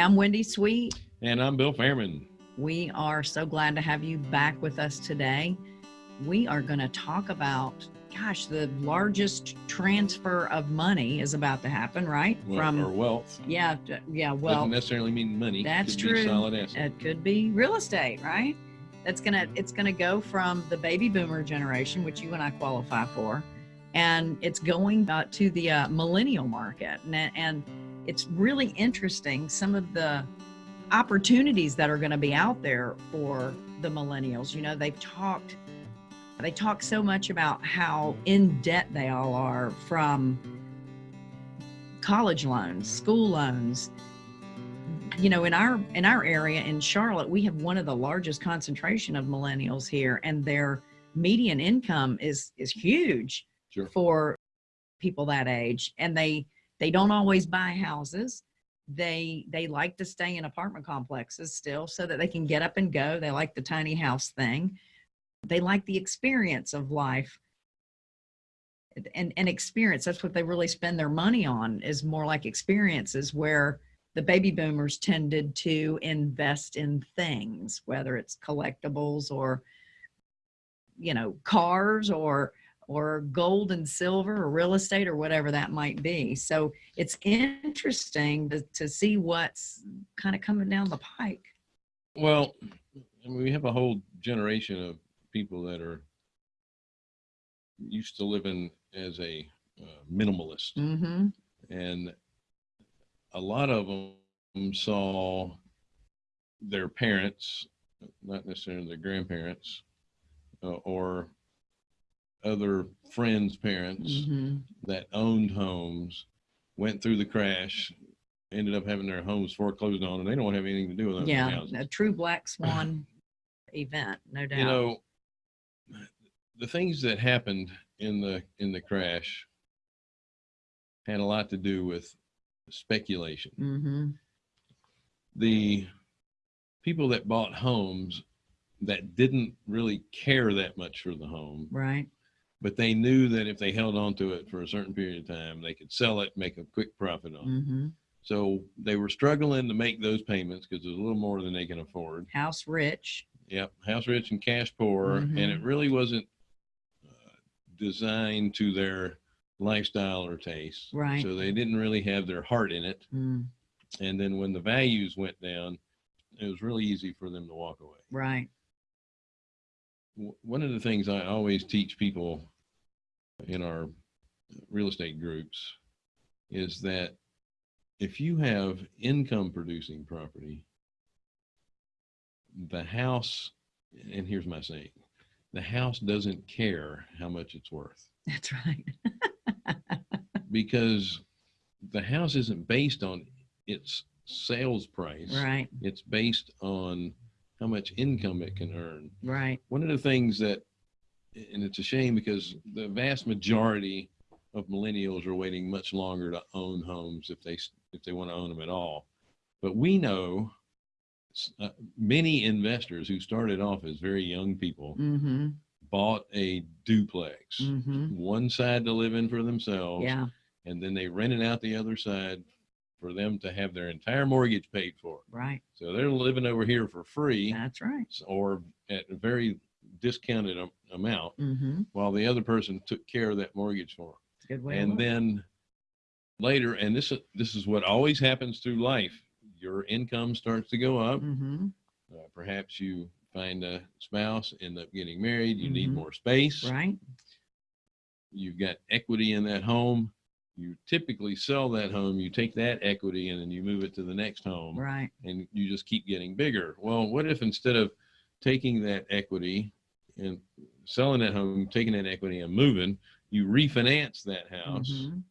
I'm Wendy Sweet. And I'm Bill Fairman. We are so glad to have you back with us today. We are going to talk about, gosh, the largest transfer of money is about to happen, right? Well, From or wealth. yeah, yeah. Well, Doesn't necessarily mean money. that's Could true. solid asset. it could be real estate, right? That's gonna it's gonna go from the baby boomer generation, which you and I qualify for, and it's going uh, to the uh, millennial market, and, and it's really interesting some of the opportunities that are going to be out there for the millennials. You know, they've talked they talk so much about how in debt they all are from college loans, school loans, you know in our in our area in charlotte we have one of the largest concentration of millennials here and their median income is is huge Sure. for people that age and they they don't always buy houses. They they like to stay in apartment complexes still so that they can get up and go. They like the tiny house thing. They like the experience of life. And and experience that's what they really spend their money on is more like experiences where the baby boomers tended to invest in things whether it's collectibles or you know cars or or gold and silver or real estate or whatever that might be. So it's interesting to, to see what's kind of coming down the pike. Well, I mean, we have a whole generation of people that are used to living as a uh, minimalist. mm-hmm. And a lot of them saw their parents, not necessarily their grandparents, uh, or other friends' parents mm-hmm. that owned homes went through the crash, ended up having their homes foreclosed on, and they don't have anything to do with those yeah a true black swan event no doubt You know, the things that happened in the in the crash had a lot to do with speculation. mm-hmm. The people that bought homes that didn't really care that much for the home, right but they knew that if they held on to it for a certain period of time, they could sell it, make a quick profit on mm-hmm So they were struggling to make those payments because it was a little more than they can afford. house rich Yep, house rich and cash poor, and it really wasn't uh, designed to their lifestyle or taste. Right. So they didn't really have their heart in it. mm, And then when the values went down, it was really easy for them to walk away. right One of the things I always teach people in our real estate groups is that if you have income producing property, the house, and here's my saying, the house doesn't care how much it's worth. That's right. Because the house isn't based on its sales price. right. It's based on how much income it can earn. right One of the things that, and it's a shame because the vast majority of millennials are waiting much longer to own homes if they if they want to own them at all. But we know uh, many investors who started off as very young people mm-hmm bought a duplex, mm-hmm one side to live in for themselves, yeah and then they rented out the other side for them to have their entire mortgage paid for. right So they're living over here for free that's right or at a very discounted amount mm-hmm while the other person took care of that mortgage for them. good way. And then later, and this is, this is what always happens through life. Your income starts to go up. mm-hmm Uh, perhaps you find a spouse, end up getting married. You need Mhm. more space. right You've got equity in that home. You typically sell that home. You take that equity and then you move it to the next home. right and you just keep getting bigger. Well, what if instead of taking that equity and selling that home, taking that equity and moving, you refinance that house, Mhm.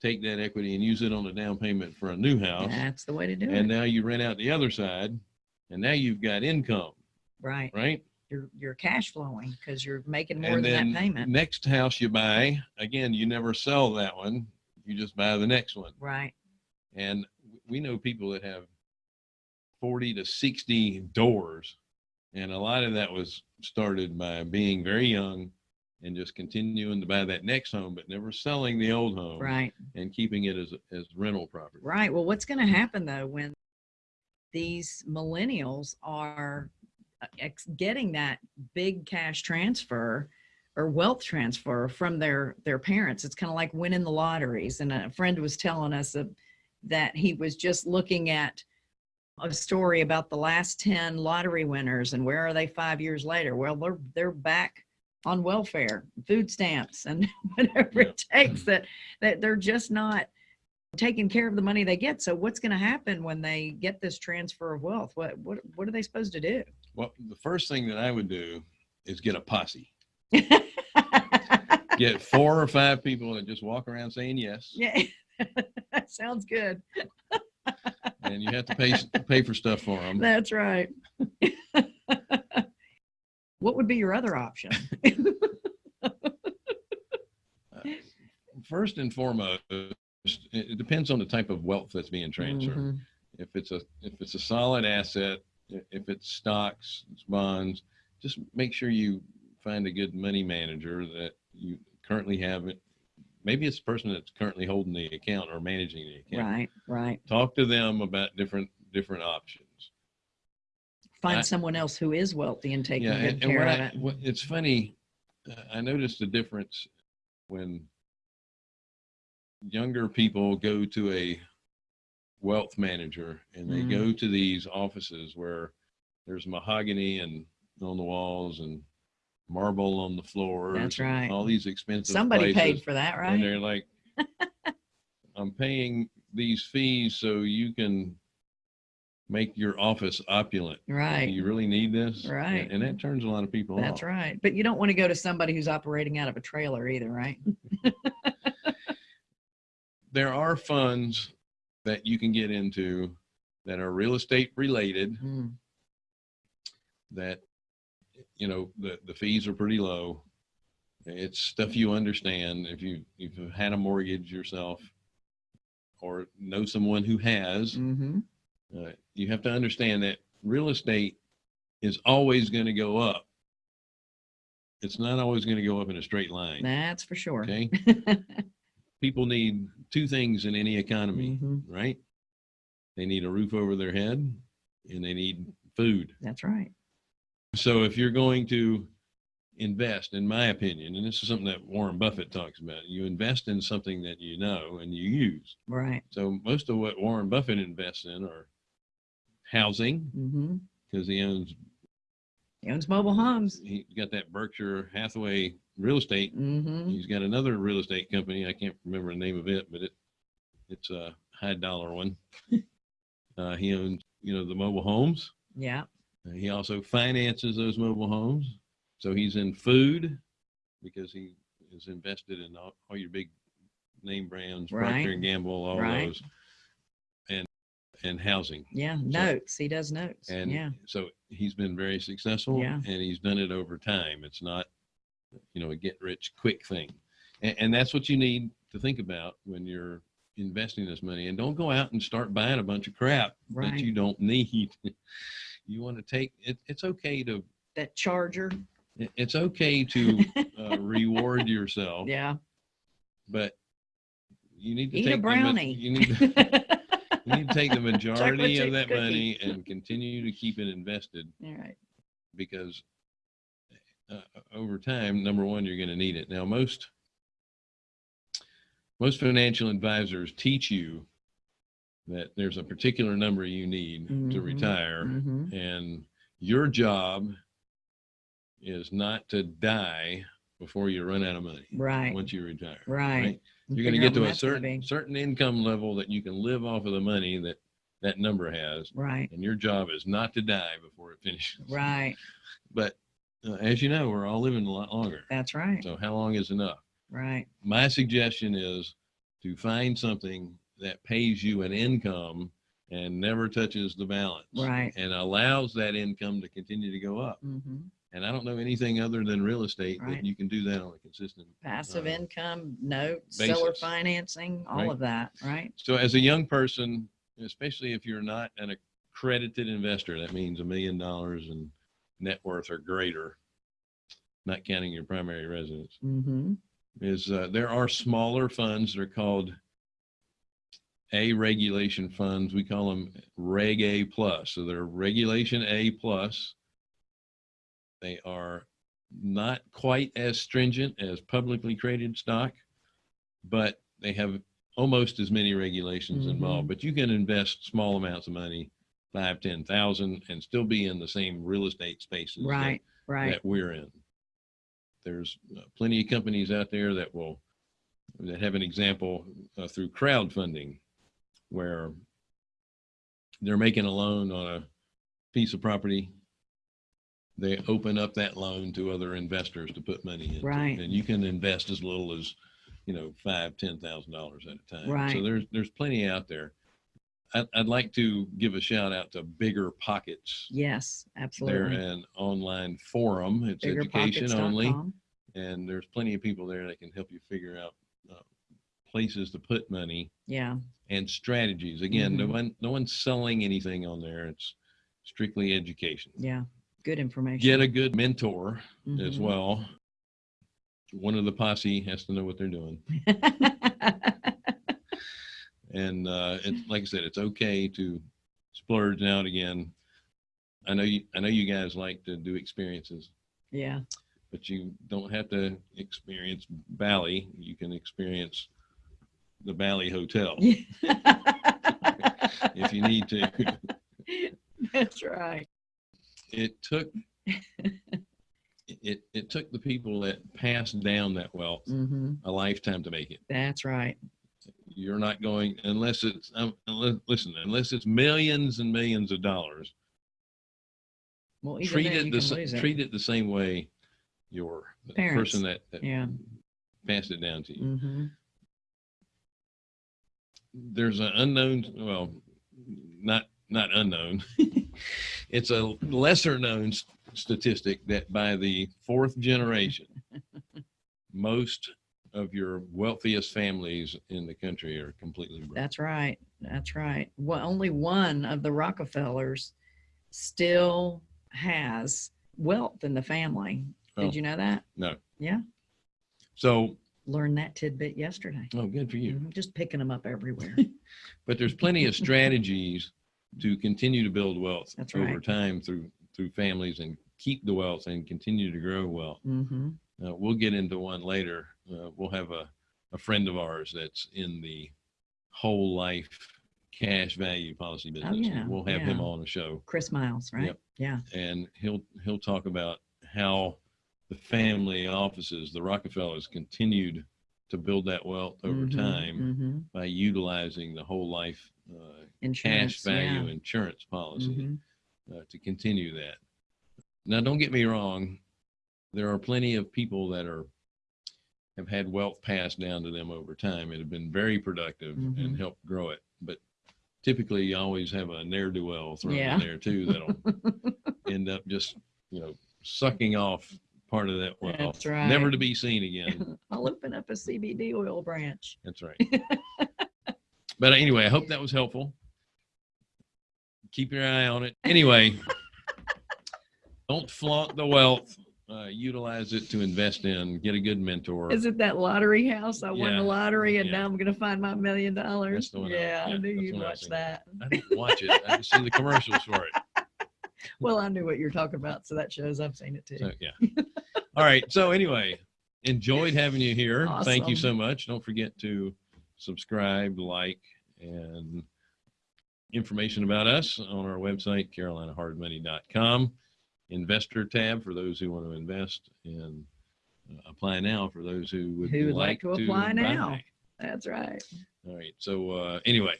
take that equity and use it on a down payment for a new house, that's the way to do and it And now you rent out the other side, and now you've got income, right right? you're you're cash flowing because you're making more and than that payment next house you buy, again, you never sell that one, you just buy the next one. right And we know people that have 40 to 60 doors. And a lot of that was started by being very young and just continuing to buy that next home, but never selling the old home right and keeping it as, as rental property. right well what's going to happen though when these millennials are uh, getting that big cash transfer or wealth transfer from their their parents. It's kind of like winning the lotteries. And a friend was telling us uh, that he was just looking at a story about the last 10 lottery winners and where are they five years later? Well, they're they're back on welfare, food stamps, and whatever it takes. That that they're just not taking care of the money they get. So what's going to happen when they get this transfer of wealth? What what what are they supposed to do? Well, the first thing that I would do is get a posse. Get four or five people and just walk around saying yes, yeah, that sounds good. and you have to pay pay for stuff for them. That's right. what would be your other option? First and foremost, it depends on the type of wealth that's being transferred. Mhm. If it's a if it's a solid asset, if it's stocks, it's bonds, just make sure you find a good money manager that you currently have it. Maybe it's the person that's currently holding the account or managing the account. Right, right. Talk to them about different different options. Find I- someone else who is wealthy and taking yeah, good and, and care of I, it. what, it's funny. uh, I noticed the difference when younger people go to a wealth manager and they Mm. go to these offices where there's mahogany and on the walls and marble on the floor. That's right. All these expensive Somebody places, paid for that, And right? they're like, I'm paying these fees so you can make your office opulent. Do Right. you really need this? And- Right. And that turns a lot of people That's off. right. But you don't want to go to somebody who's operating out of a trailer either, right? There are funds that you can get into that are real estate related Mm, that, you know, the, the fees are pretty low. It's stuff you understand. If you, if you've had a mortgage yourself or know someone who has, mhm. uh, you have to understand that real estate is always going to go up. It's not always going to go up in a straight line. That's for sure. Okay. People need two things in any economy, Mhm. right? They need a roof over their head and they need food. That's right. So if you're going to invest, in my opinion, and this is something that Warren Buffett talks about, you invest in something that you know and you use. Right. So most of what Warren Buffett invests in are housing hmm because he owns He owns mobile homes. he got that Berkshire Hathaway real estate. hmm He's got another real estate company. I can't remember the name of it, but it it's a high dollar one. uh, he owns, you know, the mobile homes. Yeah. He also finances those mobile homes. So he's in food because he is invested in all, all your big name brands, Right. Procter and Gamble, all Right. those, and and housing. Yeah. Notes. He does notes. And yeah. so he's been very successful Yeah. and he's done it over time. It's not, you know, a get rich quick thing. And, and that's what you need to think about when you're investing this money. And don't go out and start buying a bunch of crap Right. that you don't need. you want to take it. It's okay to, That charger. it- it's okay to uh, reward yourself, Yeah. but you need to Eat take a the ma- brownie. you need to, you need to take the majority chip of that cookie. money and continue to keep it invested All right. because uh, over time, number one, you're going to need it. Now, most most financial advisors teach you that there's a particular number you need to Mhm. retire, hmm and your job is not to die before you run out of money Right. once you retire. Right. You're going to get to a certain be. certain income level that you can live off of the money that that number has, Right. and your job is not to die before it finishes. Right. But uh, as you know, we're all living a lot longer. That's right. So how long is enough? Right. My suggestion is to find something that pays you an income and never touches the balance. Right. And allows that income to continue to go up. hmm And I don't know anything other than real estate Right. that you can do that on a consistent. Passive uh, income, notes, seller financing, all Right. of that. Right. So as a young person, especially if you're not an accredited investor, that means a million dollars in net worth or greater, not counting your primary residence. hmm is uh, there are smaller funds that are called A regulation funds. We call them Reg A plus. So they're Regulation A plus. They are not quite as stringent as publicly traded stock, but they have almost as many regulations involved. Mhm. But you can invest small amounts of money, five, ten thousand, and still be in the same real estate spaces that- Right, right. that we're in. There's uh, plenty of companies out there that will that have an example uh, through crowdfunding where they're making a loan on a piece of property. They open up that loan to other investors to put money in. Right. And you can invest as little as, you know, five, ten thousand dollars at a time. Right. So there's there's plenty out there. I'd, I'd like to give a shout out to Bigger Pockets. Yes, absolutely. They're an online forum. It's education only, and there's plenty of people there that can help you figure out places to put money Yeah, and strategies. Again, no Mhm. one no one's selling anything on there. It's strictly education. yeah. Good information. Get a good mentor as Mhm. well. One of the posse has to know what they're doing, and uh, it's like I said, it's okay to splurge now and again. I know you. I know you guys like to do experiences. yeah. but you don't have to experience Bali. You can experience the Bali Hotel if you need to. That's right. It took it it took the people that passed down that wealth hmm a lifetime to make it. That's right. You're not going unless it's um, unless, listen unless it's millions and millions of dollars. Well, treat it the can sa- it. treat it the same way your Parents. person that, that Yeah. passed it down to you. hmm there's an unknown well not not unknown it's a lesser known statistic that by the fourth generation most of your wealthiest families in the country are completely broke That's right. That's right. Well, only one of the Rockefellers still has wealth in the family. Oh. Did you know that? no Yeah. so Learned that tidbit yesterday. oh good for you I'm Just picking them up everywhere. but there's plenty of strategies to continue to build wealth That's over right. time through through families and keep the wealth and continue to grow wealth hmm Uh, we'll get into one later. Uh, we'll have a, a friend of ours that's in the whole life cash value policy business. Oh, yeah, We'll have him on the show Chris Miles, right? Yep. Yeah. and he'll, he'll talk about how the family offices, the Rockefellers continued to build that wealth over Mhm, time mhm. by utilizing the whole life uh, Insurance. cash value yeah. insurance policy Mhm. uh, to continue that. Now, don't get me wrong. There are plenty of people that are have had wealth passed down to them over time and have been very productive and Mhm. helped grow it. But typically, you always have a ne'er do well thrown Yeah. in there too that'll end up just you know sucking off part of that wealth, That's right. never to be seen again. I'll open up a CBD oil branch. That's right. but anyway, I hope that was helpful. Keep your eye on it. Anyway, don't flaunt the wealth. Uh, utilize it to invest in. Get a good mentor. Is it that lottery house? I won the lottery and yeah. now I'm going to find my million dollars. one I- Yeah, I knew you'd what I watch that. I didn't watch it. I just see the commercials for it. Well, I knew what you're talking about, so that shows I've seen it too. So yeah. All right. So anyway, enjoyed having you here. Thank you so much. Don't forget to subscribe, like, and information about us on our website, carolinahardmoney.com. Investor tab for those who want to invest and uh, apply now for those who would, Who would like to apply now. buy. That's right. All right. So uh, anyway,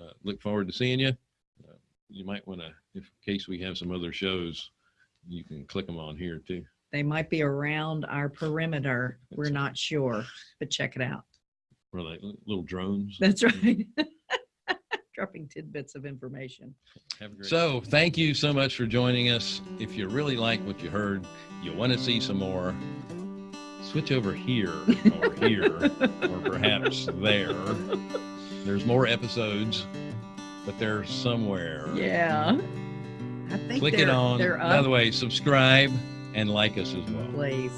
uh, look forward to seeing you. Uh, you might want to, in case we have some other shows, you can click them on here too. They might be around our perimeter. We're not sure, but check it out. Or like little drones. That's right. Dropping tidbits of information. Have a great so thank you so much for joining us. If you really like what you heard, you want to see some more, switch over here or here or perhaps there. There's more episodes, but they're somewhere. Yeah. I think Click they're, it on. They're By the way, subscribe and like us as well. Please.